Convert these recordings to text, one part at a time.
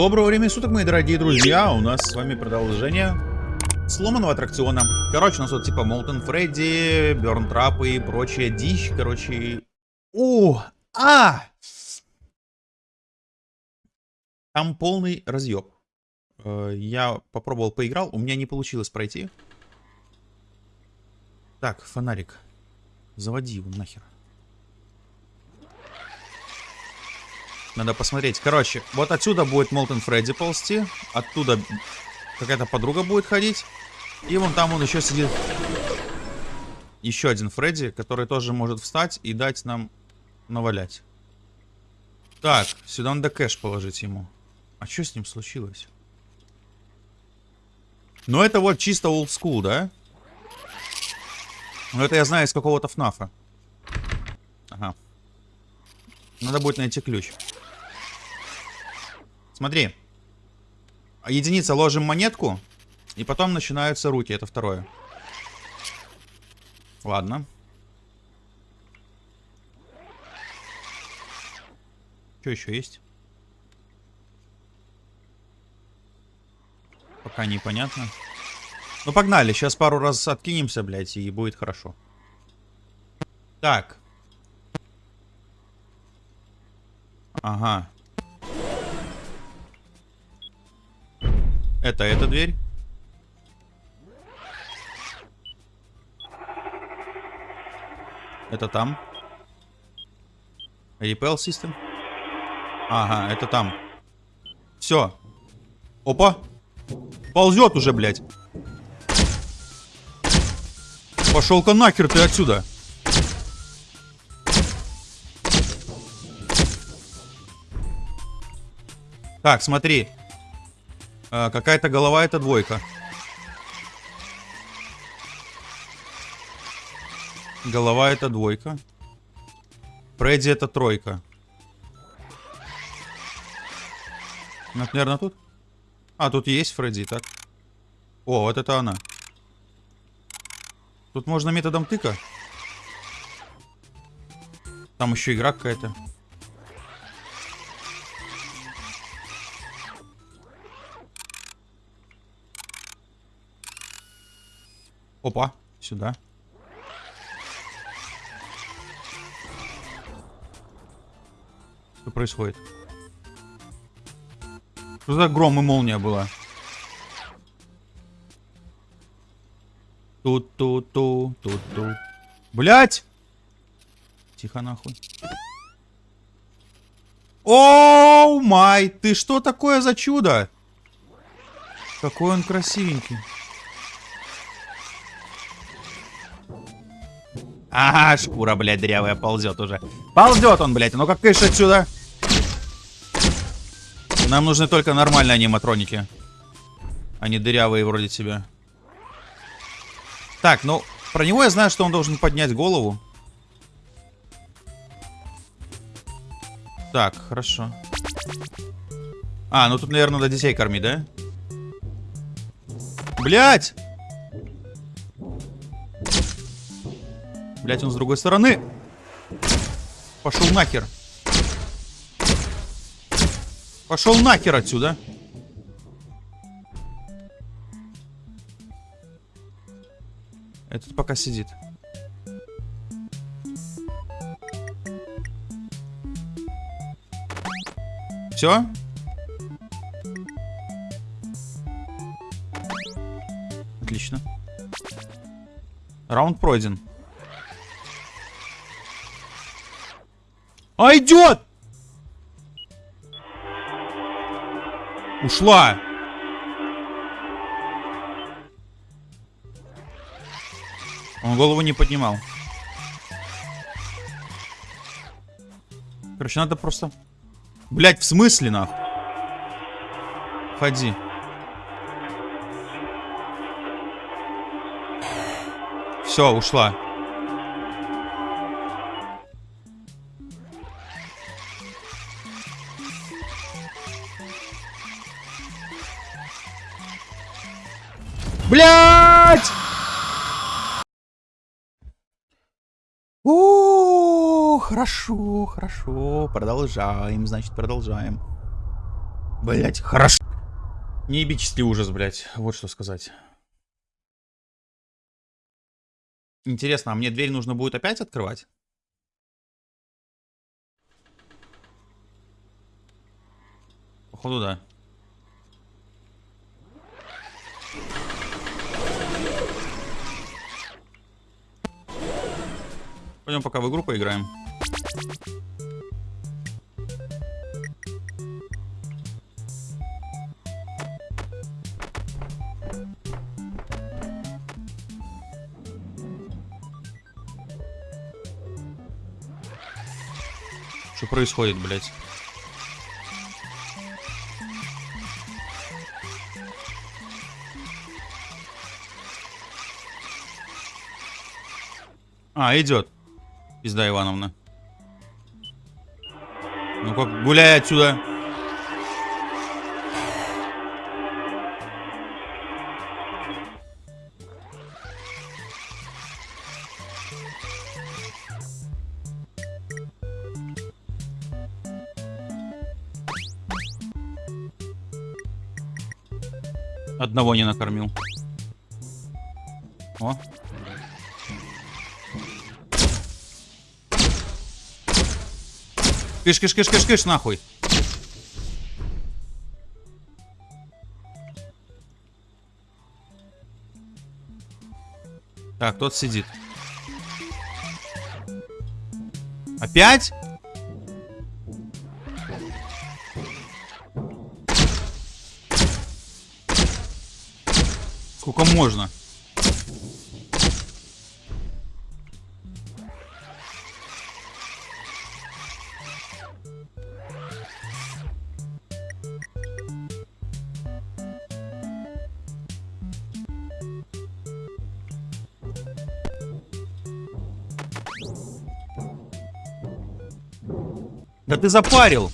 Доброго времени суток, мои дорогие друзья. У нас с вами продолжение сломанного аттракциона. Короче, у нас вот типа Молтон Фредди, Берн Трапы и прочая дичь. Короче... О! А! Там полный разъеб. Э, я попробовал, поиграл, у меня не получилось пройти. Так, фонарик. Заводи его нахер. Надо посмотреть. Короче, вот отсюда будет Молтон Фредди ползти. Оттуда какая-то подруга будет ходить. И вон там он еще сидит. Еще один Фредди, который тоже может встать и дать нам навалять. Так, сюда надо кэш положить ему. А что с ним случилось? Ну это вот чисто school, да? Ну это я знаю из какого-то ФНАФа. Ага. Надо будет найти ключ. Смотри. Единица ложим монетку. И потом начинаются руки. Это второе. Ладно. Что еще есть? Пока непонятно. Ну погнали, сейчас пару раз откинемся, блядь, и будет хорошо. Так. Ага. Это эта дверь. Это там. Repel System. Ага, это там. Все. Опа. Ползет уже, блядь. Пошел-ка нахер ты отсюда. Так, смотри. А, Какая-то голова это двойка. Голова это двойка. Фредди это тройка. Это, наверное, тут. А, тут есть Фредди, так. О, вот это она. Тут можно методом тыка. Там еще игра какая-то. Опа, сюда. Что происходит? Что за гром и молния была? Тут-ту-ту, тут-ту. Блять! Тихо нахуй. Оу май! Ты что такое за чудо? Какой он красивенький. Ага, шкура, блядь, дрявая ползет уже. Ползет он, блядь. Ну-ка, кыш отсюда. Нам нужны только нормальные аниматроники. А не дырявые вроде тебя. Так, ну, про него я знаю, что он должен поднять голову. Так, хорошо. А, ну тут, наверное, надо детей кормить, да? Блять! Блять, он с другой стороны. Пошел нахер. Пошел нахер отсюда. Этот пока сидит. Все? Отлично. Раунд пройден. А идет! Ушла! Он голову не поднимал. Короче, надо просто... Блять, в смысле, нахуй? Ходи. Все, ушла. Блять! О, хорошо, хорошо. Продолжаем, значит, продолжаем. Блять, хорошо. Неебический ужас, блять. Вот что сказать. Интересно, а мне дверь нужно будет опять открывать? Походу, да. Пойдем пока в игру поиграем. Что происходит, блядь? А, идет. Пизда Ивановна. Ну как, гуляй отсюда. Одного не накормил. О. Кыш, кыш, кыш, кыш, кыш, нахуй. Так, тот сидит. Опять? Сколько можно? Ты запарил.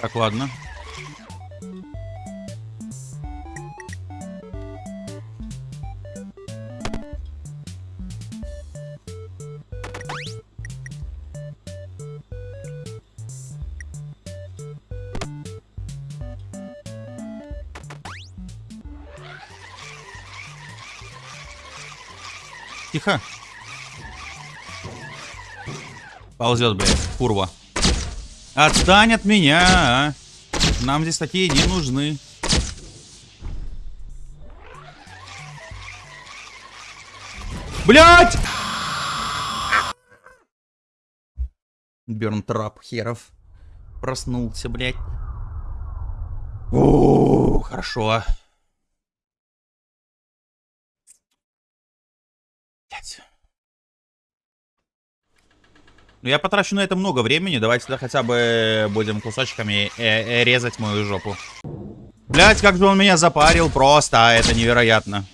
Так, ладно. Тихо. Ползет, блядь, курва. Отстань от меня, а. Нам здесь такие не нужны. Блять! Бернтрап херов. Проснулся, блядь. О, хорошо. Ну, я потрачу на это много времени. Давайте тогда хотя бы будем кусочками э -э резать мою жопу. Блять, как же он меня запарил. Просто, а это невероятно.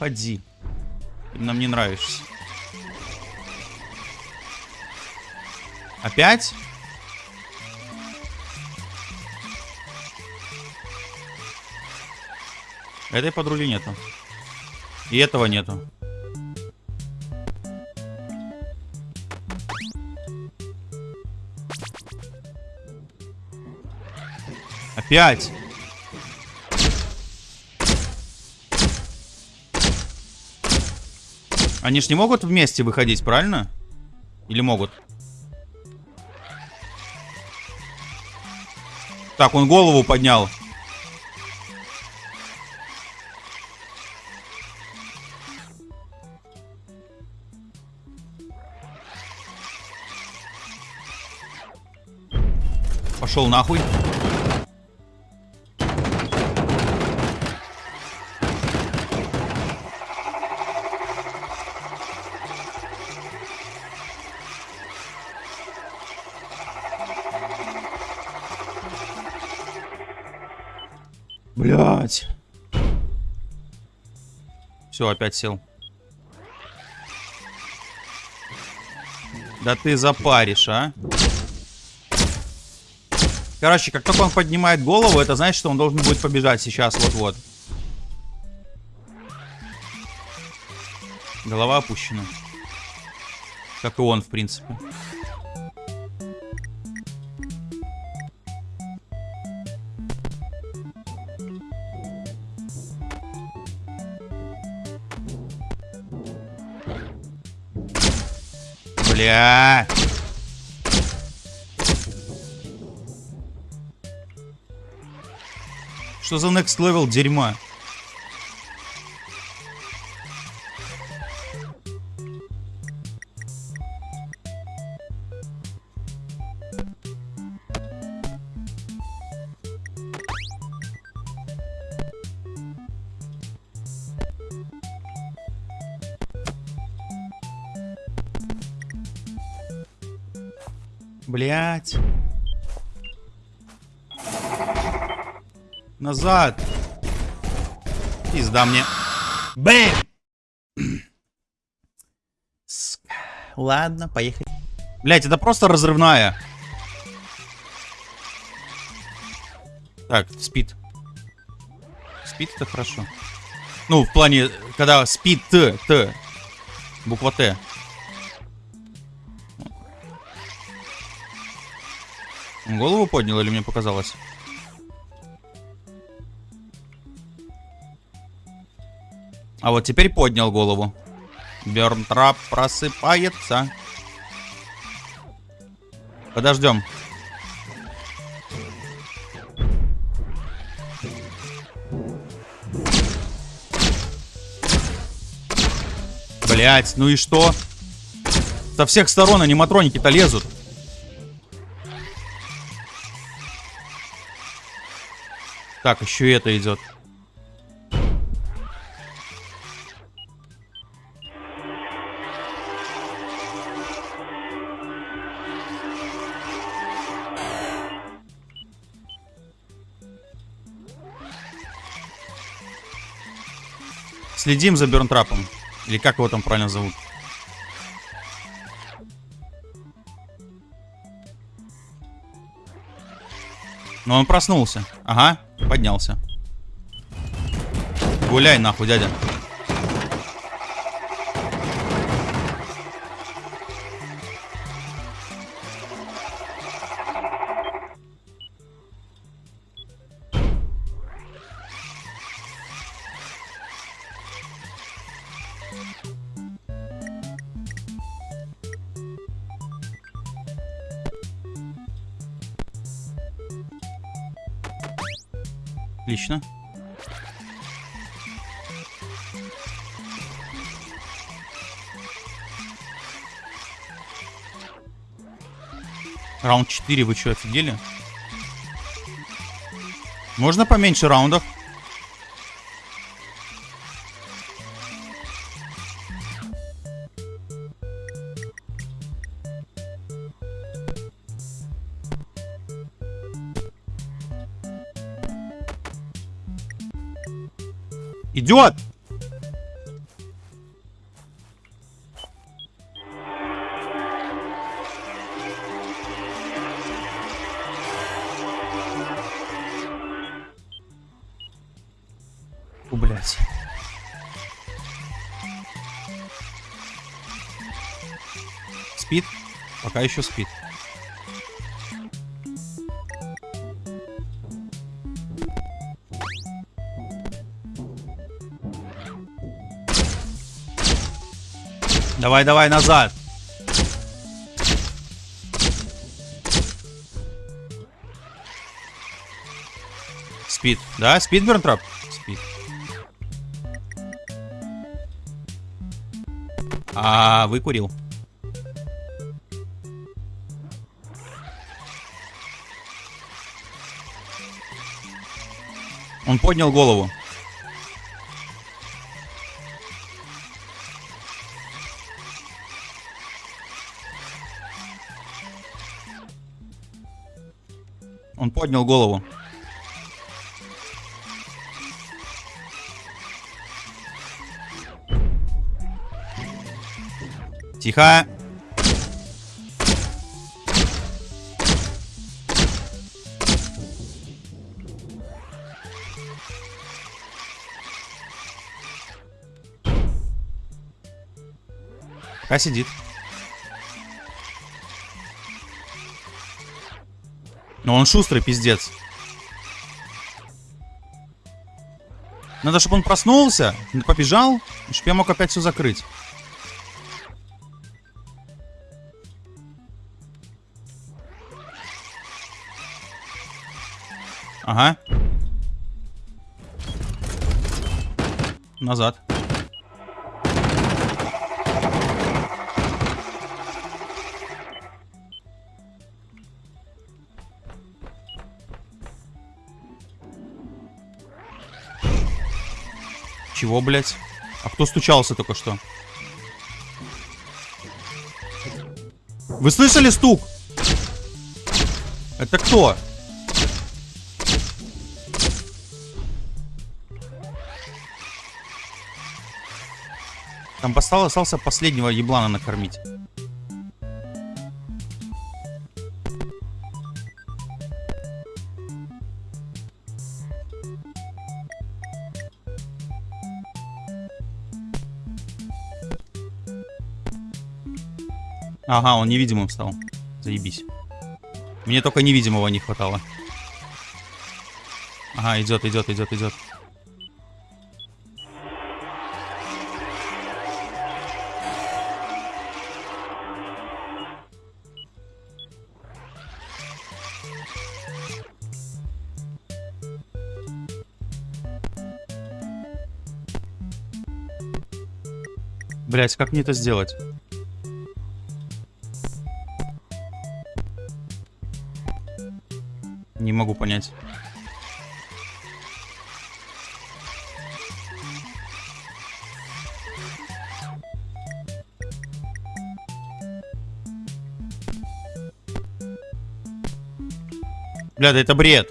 Ходи. Ты нам не нравишься. Опять? Этой подруги нету. И этого нету. Опять. Они ж не могут вместе выходить, правильно? Или могут? Так, он голову поднял. Пошел нахуй. Все, опять сел. Да ты запаришь, а? Короче, как только он поднимает голову, это значит, что он должен будет побежать сейчас вот-вот. Голова опущена. Как и он, в принципе. Бля. Что за next level дерьма? Назад. Пизда мне. Бэм! Ладно, поехали. Блять, это просто разрывная. Так, спит. Спит это хорошо. Ну, в плане, когда спит Т, Т. Буква Т. Голову поднял или мне показалось? А вот теперь поднял голову. Бернтрап просыпается. Подождем. Блять, ну и что? Со всех сторон аниматроники-то лезут. Так, еще это идет. Следим за Бернтрапом. Или как его там правильно зовут? Но он проснулся. Ага, поднялся. Гуляй нахуй, дядя. Отлично. Раунд 4, вы что, офигели? Можно поменьше раундов? Идет! Фу, блядь. Спит? Пока еще спит. Давай, давай, назад. Спит. Да, спит Бернтрап? Спит. А, выкурил. Он поднял голову. поднял голову. Тихо. Пока сидит. Но он шустрый, пиздец. Надо, чтобы он проснулся, побежал, чтобы я мог опять все закрыть. Ага. Назад. Чего, блядь? А кто стучался только что? Вы слышали стук? Это кто? Там остался последнего еблана накормить. Ага, он невидимым стал. Заебись. Мне только невидимого не хватало. Ага, идет, идет, идет, идет. Блять, как мне это сделать? Могу понять. Бля, да это бред.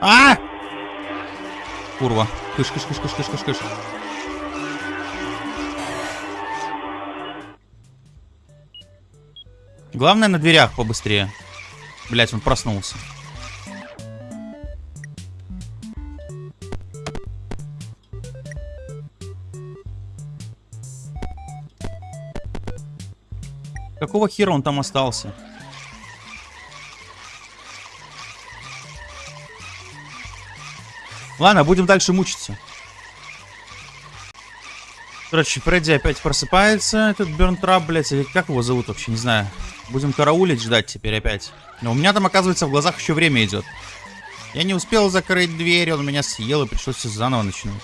А! Курва. Кыш, кыш, кыш, кыш, кыш, кыш, кыш. Главное на дверях побыстрее. Блять, он проснулся. Какого хера он там остался? Ладно, будем дальше мучиться. Короче, Фредди опять просыпается, этот Бернтрап, блядь, или как его зовут вообще, не знаю. Будем караулить, ждать теперь опять. Но у меня там, оказывается, в глазах еще время идет. Я не успел закрыть дверь, он меня съел, и пришлось все заново начинать.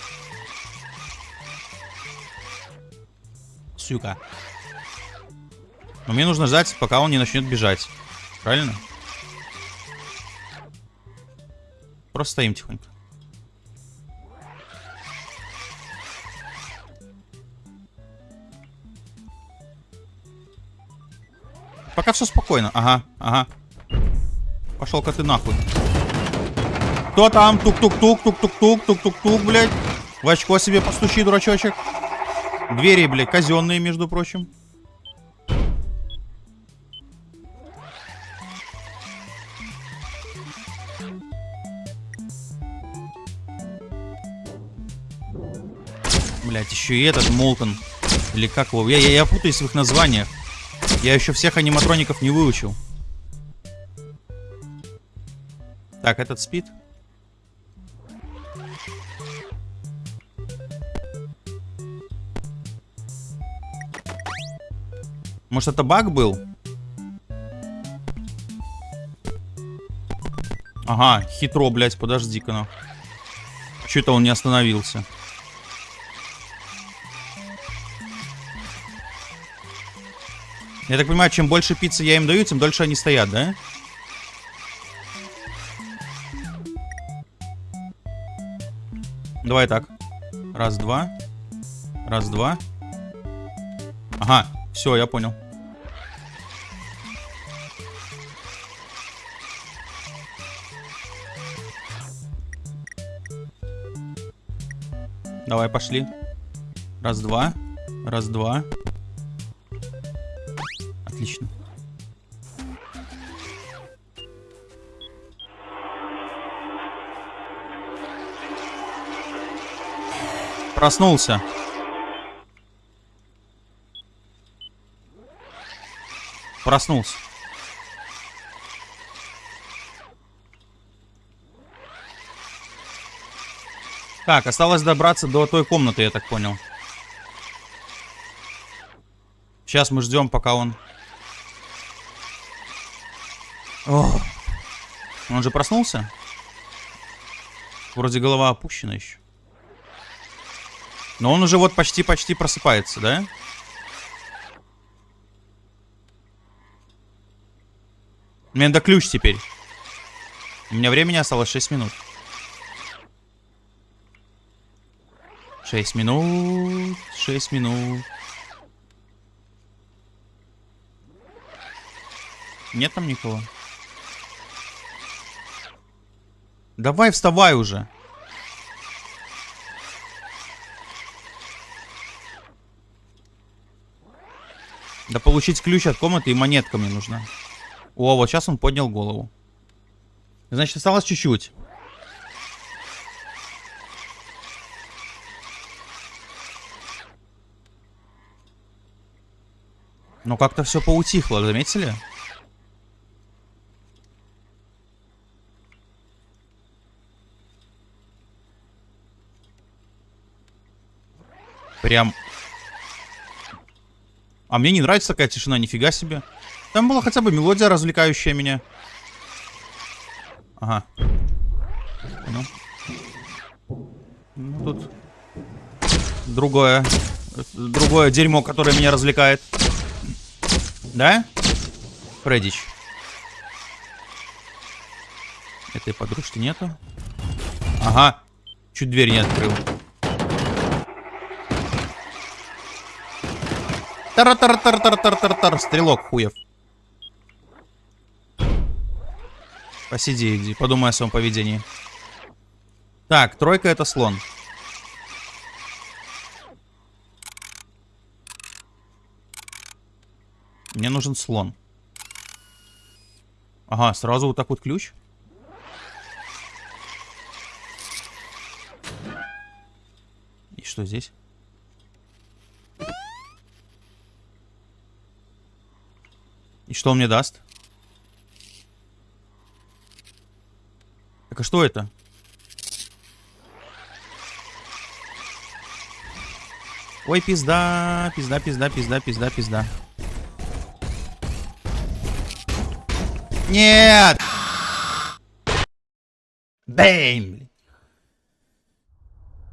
Сука. Но мне нужно ждать, пока он не начнет бежать. Правильно? Просто стоим тихонько. Пока все спокойно. Ага, ага. Пошел-ка ты нахуй. Кто там? Тук-тук-тук, тук-тук-тук, тук-тук-тук, блядь. В очко себе постучи, дурачочек. Двери, блядь, казенные, между прочим. Блять, еще и этот Молтон. Или как его? Я, я, я путаюсь в их названиях. Я еще всех аниматроников не выучил. Так, этот спит. Может, это баг был? Ага, хитро, блядь, подожди-ка, ну. Че это он не остановился? Я так понимаю, чем больше пиццы я им даю, тем дольше они стоят, да? Давай так. Раз, два. Раз, два. Ага, все, я понял. Давай, пошли. Раз, два. Раз, два. Отлично. Проснулся. Проснулся. Так, осталось добраться до той комнаты, я так понял. Сейчас мы ждем, пока он о, он же проснулся? Вроде голова опущена еще. Но он уже вот почти-почти просыпается, да? Мне надо ключ теперь. У меня времени осталось 6 минут. 6 минут, 6 минут. Нет там никого? Давай вставай уже. Да получить ключ от комнаты и монетка мне нужна. О, вот сейчас он поднял голову. Значит, осталось чуть-чуть. Но как-то все поутихло, заметили? Прям... А мне не нравится такая тишина, нифига себе. Там была хотя бы мелодия, развлекающая меня. Ага. Ну. ну тут... Другое. Другое дерьмо, которое меня развлекает. Да? Фреддич. Этой подружки нету. Ага. Чуть дверь не открыл. Тар-тар-тар-тар-тар-тар-тар. Стрелок хуев. Посиди, иди. Подумай о своем поведении. Так, тройка это слон. Мне нужен слон. Ага, сразу вот так вот ключ. И что здесь? И что он мне даст? Так а что это? Ой, пизда, пизда, пизда, пизда, пизда, пизда. Нет! Бэйм!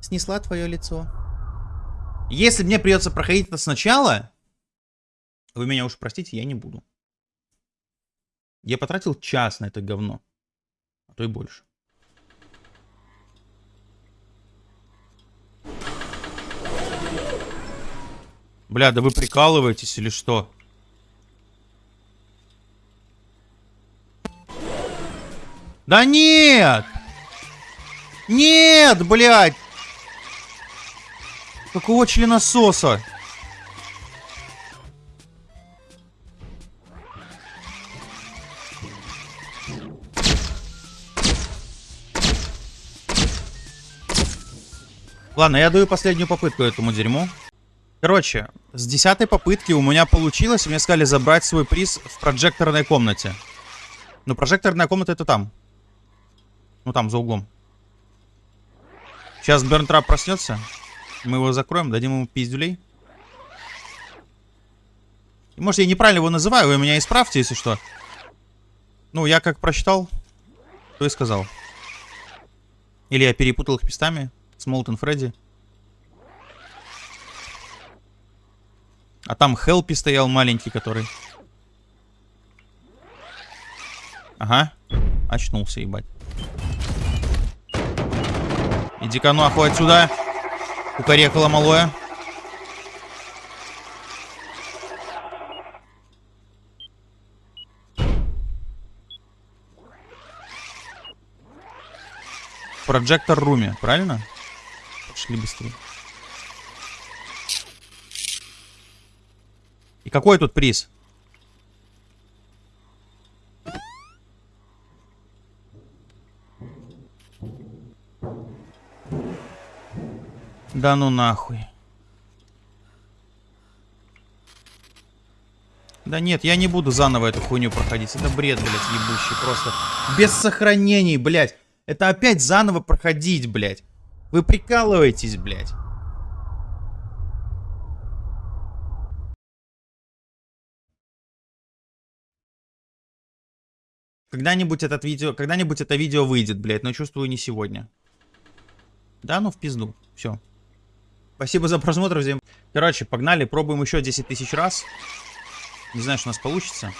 Снесла твое лицо. Если мне придется проходить это сначала, вы меня уж простите, я не буду. Я потратил час на это говно. А то и больше. Бля, да вы прикалываетесь или что? Да нет! Нет, блядь! Какого членососа? Ладно, я даю последнюю попытку этому дерьму. Короче, с десятой попытки у меня получилось, мне сказали забрать свой приз в прожекторной комнате. Но прожекторная комната это там. Ну там, за углом. Сейчас Бернтрап проснется. Мы его закроем, дадим ему пиздюлей. И, может, я неправильно его называю, вы меня исправьте, если что. Ну, я как прочитал, то и сказал. Или я перепутал их местами с Молтон Фредди. А там Хелпи стоял маленький, который... Ага. Очнулся, ебать. Иди-ка нахуй отсюда. Кукарекало малое. Прожектор руме, правильно? Пошли быстрее. И какой тут приз? Да ну нахуй. Да нет, я не буду заново эту хуйню проходить. Это бред, блядь, ебущий просто. Без сохранений, блядь. Это опять заново проходить, блядь. Вы прикалываетесь, блядь. Когда-нибудь этот видео, когда-нибудь это видео выйдет, блядь, но чувствую не сегодня. Да, ну в пизду. Все. Спасибо за просмотр, всем. Короче, погнали, пробуем еще 10 тысяч раз. Не знаю, что у нас получится.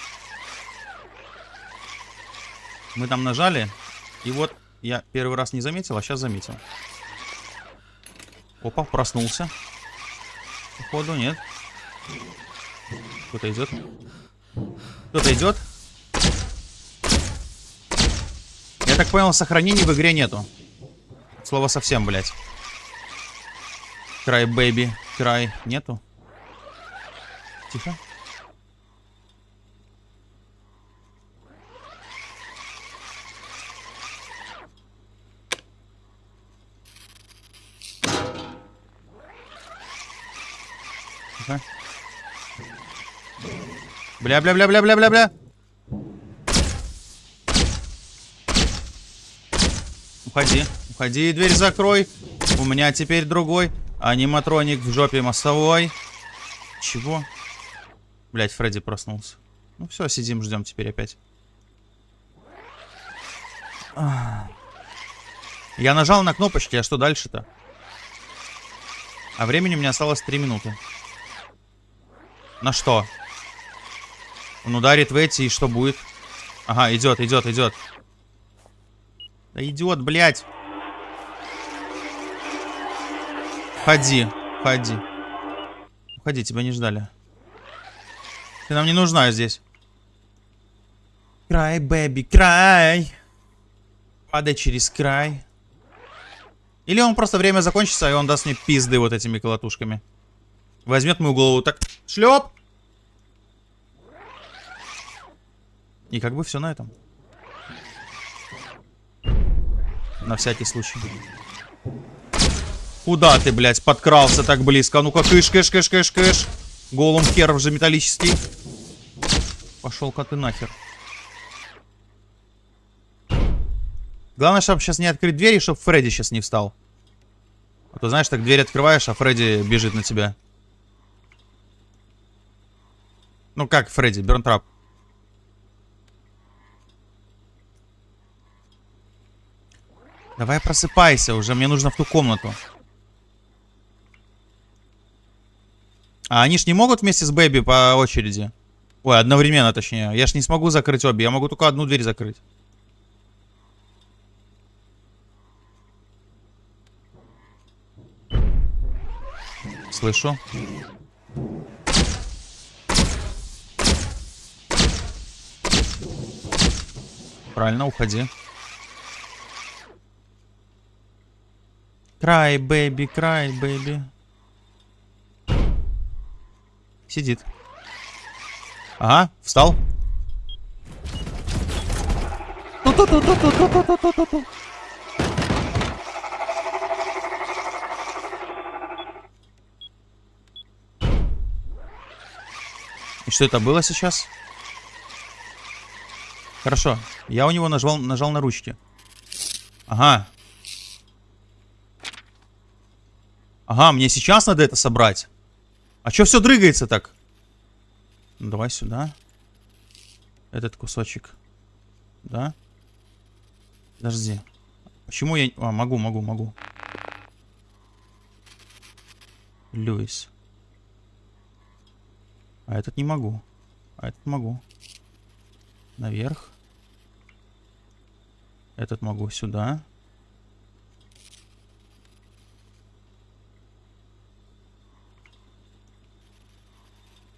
Мы там нажали, и вот я первый раз не заметил, а сейчас заметил. Опа, проснулся. Походу, нет. Кто-то идет. Кто-то идет. Я так понял, сохранений в игре нету. Слова совсем, блядь. Край, бэйби. Край. Нету. Тихо. Тихо. Бля-бля-бля-бля-бля-бля-бля. Уходи. Уходи, дверь закрой. У меня теперь другой. Аниматроник в жопе массовой. Чего? Блять, Фредди проснулся. Ну все, сидим, ждем теперь опять. Я нажал на кнопочки, а что дальше-то? А времени у меня осталось 3 минуты. На что? Он ударит в эти, и что будет? Ага, идет, идет, идет. Да идет, блядь. Ходи, ходи. Уходи, тебя не ждали. Ты нам не нужна здесь. Край, бэби, край. Падай через край. Или он просто время закончится, и он даст мне пизды вот этими колотушками. Возьмет мою голову так. Шлеп! И как бы все на этом. На всякий случай. Куда ты, блядь, подкрался так близко? Ну-ка, кыш, кыш, кыш, кыш, кыш. Голым хер уже металлический. Пошел-ка ты нахер. Главное, чтобы сейчас не открыть дверь, и чтобы Фредди сейчас не встал. А то, знаешь, так дверь открываешь, а Фредди бежит на тебя. Ну как, Фредди, Бернтрап? Давай просыпайся уже, мне нужно в ту комнату. А они ж не могут вместе с Бэби по очереди? Ой, одновременно точнее. Я ж не смогу закрыть обе, я могу только одну дверь закрыть. Слышу. Правильно, уходи. Край, бэби, край, бэби. Сидит. Ага, встал. И что это было сейчас? Хорошо. Я у него нажал, нажал на ручки. Ага. Ага, мне сейчас надо это собрать. А чё все дрыгается так? Ну, давай сюда. Этот кусочек. Да? Подожди. Почему я... А, могу, могу, могу. Льюис. А этот не могу. А этот могу. Наверх. Этот могу сюда.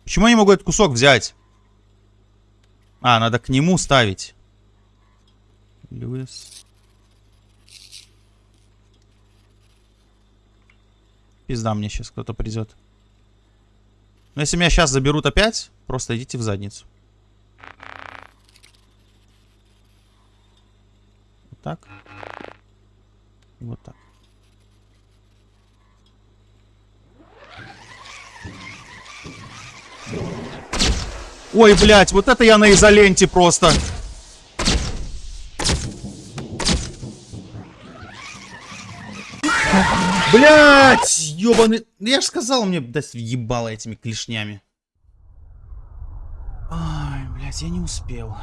Почему я не могу этот кусок взять? А, надо к нему ставить. Льюис. Пизда мне сейчас кто-то придет. Но если меня сейчас заберут опять, просто идите в задницу. Вот так. И вот так. Ой, блять, вот это я на изоленте просто. Блять, ёбаный... Ну, я же сказал, мне дать ебало этими клешнями. Ай, блять, я не успел.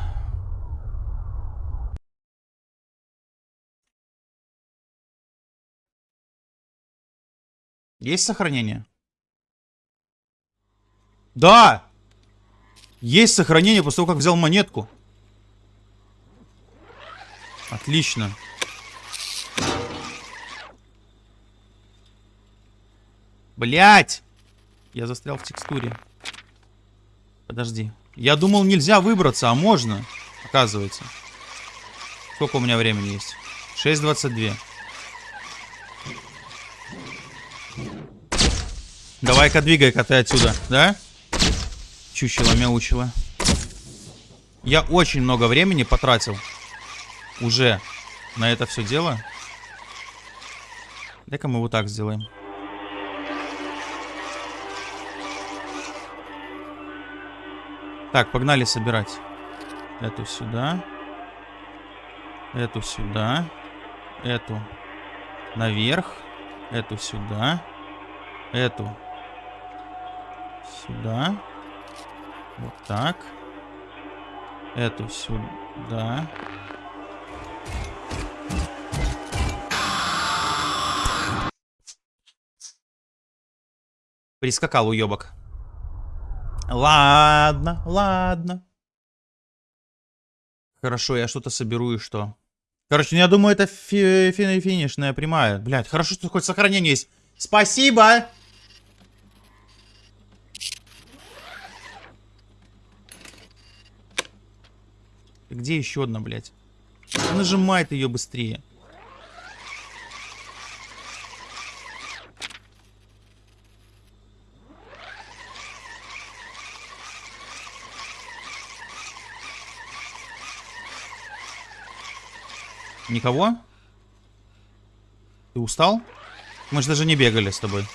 Есть сохранение? Да! Есть сохранение после того, как взял монетку. Отлично. Блять! Я застрял в текстуре. Подожди. Я думал, нельзя выбраться, а можно. Оказывается. Сколько у меня времени есть? 6.22. Давай-ка двигай-ка ты отсюда, да? Чучело-мяучело. Я очень много времени потратил. Уже на это все дело. Дай-ка мы вот так сделаем. Так, погнали собирать. Эту сюда. Эту сюда. Эту наверх. Эту сюда. Эту сюда. Вот так. Эту сюда. Прискакал уебок. Ладно, ладно. Хорошо, я что-то соберу и что? Короче, ну, я думаю, это фи фи финишная прямая. Блять, хорошо, что хоть сохранение есть. Спасибо! Где еще одна, блядь? Нажимает ее быстрее. Никого? Ты устал? Мы же даже не бегали с тобой.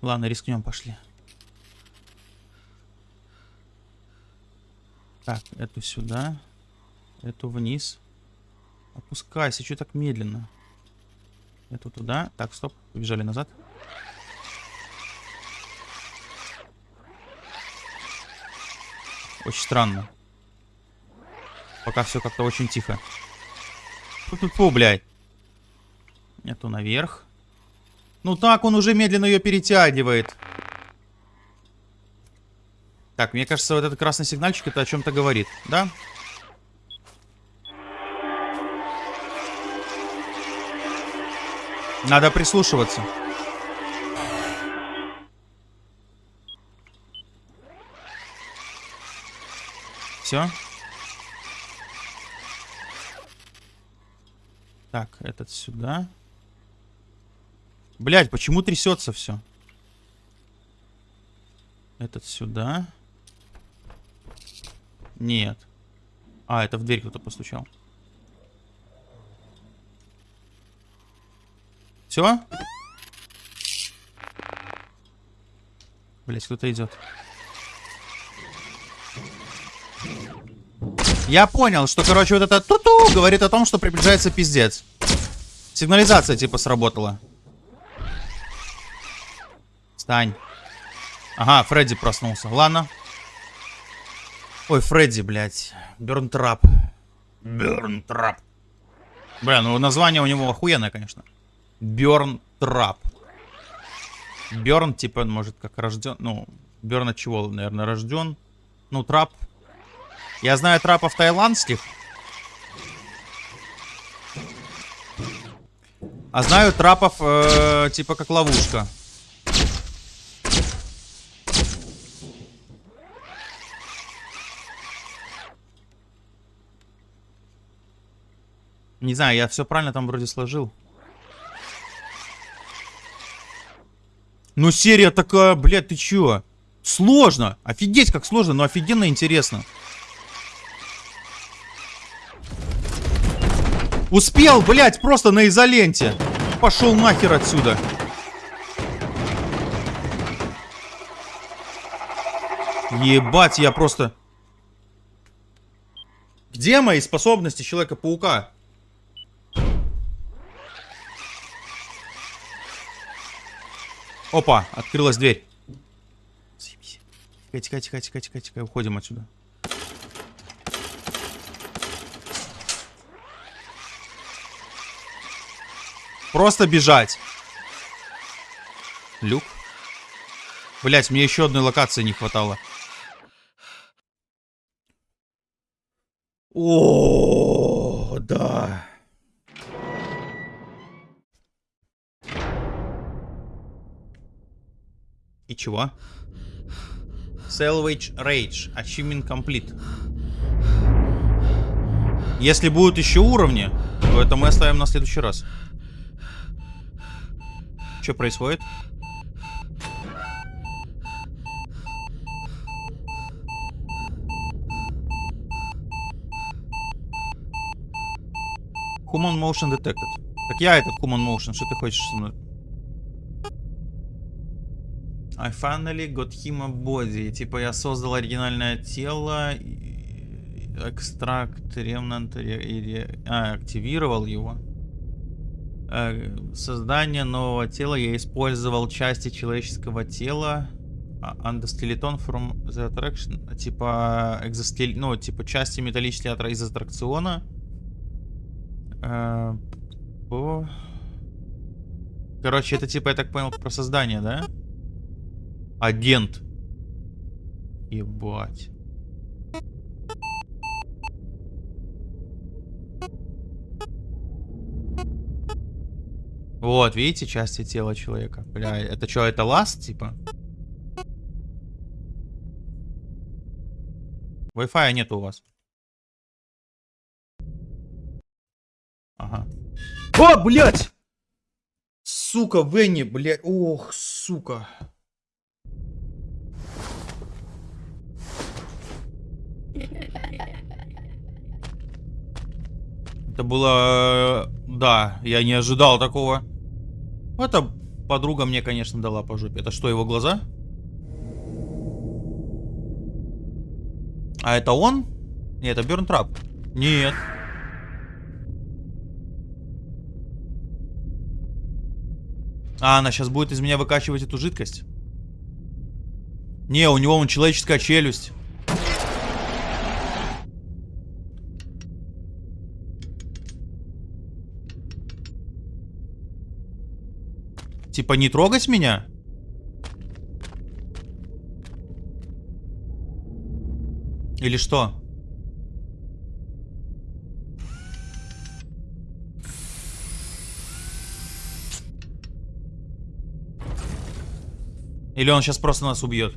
Ладно, рискнем, пошли. Так, эту сюда. Эту вниз. Опускайся, что так медленно? Эту туда. Так, стоп, побежали назад. Очень странно. Пока все как-то очень тихо. Фу-фу-фу, блядь. Эту наверх. Ну так, он уже медленно ее перетягивает. Так, мне кажется, вот этот красный сигнальчик это о чем-то говорит, да? Надо прислушиваться. Все? Так, этот сюда. Блять, почему трясется все? Этот сюда. Нет. А, это в дверь кто-то постучал. Все? Блять, кто-то идет. Я понял, что, короче, вот это ту-ту говорит о том, что приближается пиздец. Сигнализация, типа, сработала. Стань. Ага, Фредди проснулся. Ладно. Ой, Фредди, блядь. Бернтрап. Бернтрап. Бля, ну название у него охуенное, конечно. Бернтрап. Берн, типа, может, как рожден... Ну, Берн от чего, наверное, рожден. Ну, трап. Я знаю трапов таиландских. А знаю трапов, э, типа, как ловушка. Не знаю, я все правильно там вроде сложил. Ну, серия такая, блядь, ты чё? Сложно. Офигеть, как сложно, но офигенно интересно. Успел, блядь, просто на изоленте. Пошел нахер отсюда. Ебать, я просто... Где мои способности Человека-паука? Опа, открылась дверь. Тихо, тихо, тихо, тихо, тихо, уходим отсюда. Просто бежать. Люк. Блять, мне еще одной локации не хватало. О, да. Чего? Salvage Rage. Achievement Complete. Если будут еще уровни, то это мы оставим на следующий раз. Что происходит? Human Motion Detected. Так я этот Human Motion, что ты хочешь со мной? I finally got him a body. Типа я создал оригинальное тело, экстракт, ремнант, а, активировал его. Э, создание нового тела я использовал части человеческого тела. Андостелетон from the attraction. Типа экзостел... Ну, типа части металлического из аттракциона. Э, по... Короче, это типа, я так понял, про создание, да? Агент. Ебать. Вот, видите, части тела человека. Бля, это что, это ласт, типа? Wi-Fi нет у вас. Ага. О, блядь! Сука, Венни, блядь. Ох, сука. Это было... Да, я не ожидал такого. Это подруга мне, конечно, дала по жопе. Это что, его глаза? А это он? Нет, это Бернтрап. Нет. А, она сейчас будет из меня выкачивать эту жидкость? Не, у него он человеческая челюсть. Типа не трогать меня? Или что? Или он сейчас просто нас убьет?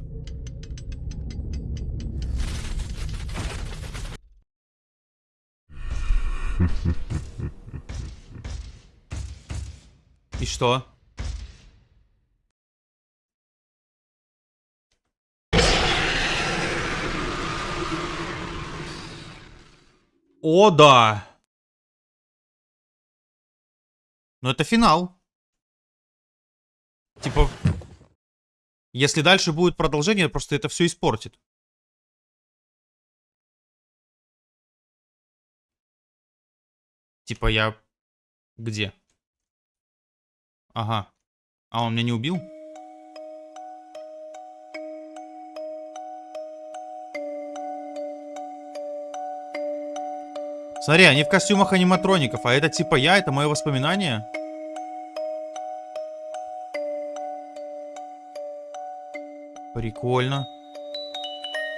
И что? О, да. Но это финал. Типа, если дальше будет продолжение, просто это все испортит. Типа я... Где? Ага. А он меня не убил? Смотри, они в костюмах аниматроников, а это типа я, это мое воспоминание. Прикольно.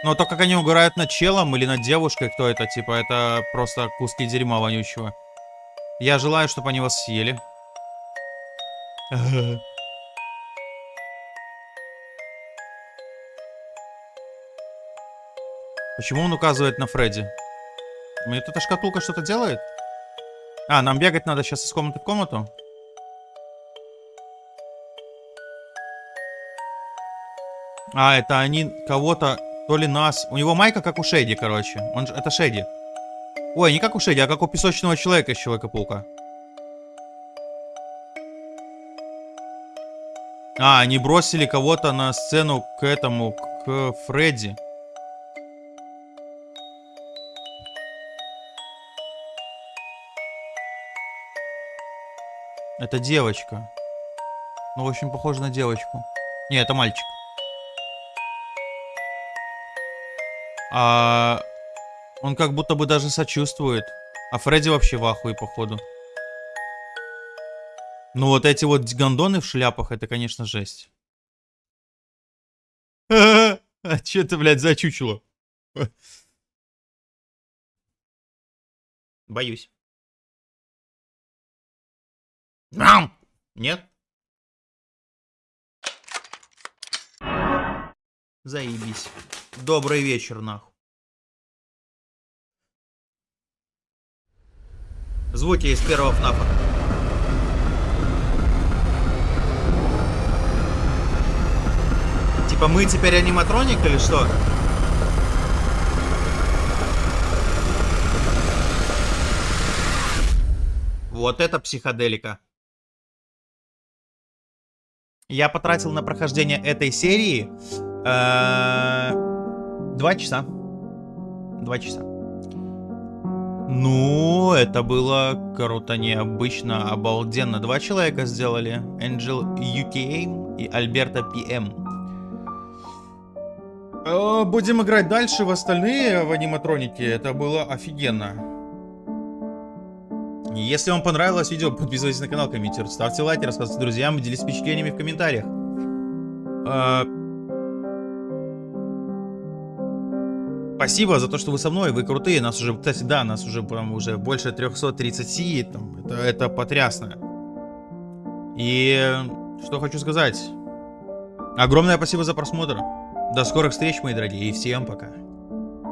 Но то, как они угорают над челом или над девушкой, кто это, типа, это просто куски дерьма вонючего. Я желаю, чтобы они вас съели. Почему он указывает на Фредди? Мне эта шкатулка что-то делает? А, нам бегать надо сейчас из комнаты в комнату? А, это они кого-то, то ли нас... У него майка как у Шеди, короче. Он же... Это Шеди. Ой, не как у Шеди, а как у песочного человека из Человека-паука. А, они бросили кого-то на сцену к этому, к Фредди. Это девочка. Ну, очень похоже на девочку. Не, это мальчик. А он как будто бы даже сочувствует. А Фредди вообще в ахуе, походу. Ну вот эти вот гондоны в шляпах, это, конечно, жесть. А че ты, блядь, зачучило? Боюсь. Нет? Заебись. Добрый вечер, нахуй. Звуки из первого ФНАФа. Типа мы теперь аниматроник или что? Вот это психоделика. Я потратил на прохождение этой серии э, два часа. Два часа. Ну, это было круто, необычно, обалденно. Два человека сделали. Angel UKA и Альберта PM. Э, будем играть дальше в остальные в аниматронике. Это было офигенно. Если вам понравилось видео, подписывайтесь на канал, комментируйте, ставьте лайки, рассказывайте друзьям, делитесь впечатлениями в комментариях. А, спасибо за то, что вы со мной, вы крутые, нас уже, кстати, да, нас уже прям уже больше 330, там, это, это потрясно. И что хочу сказать. Огромное спасибо за просмотр. До скорых встреч, мои дорогие, и всем пока.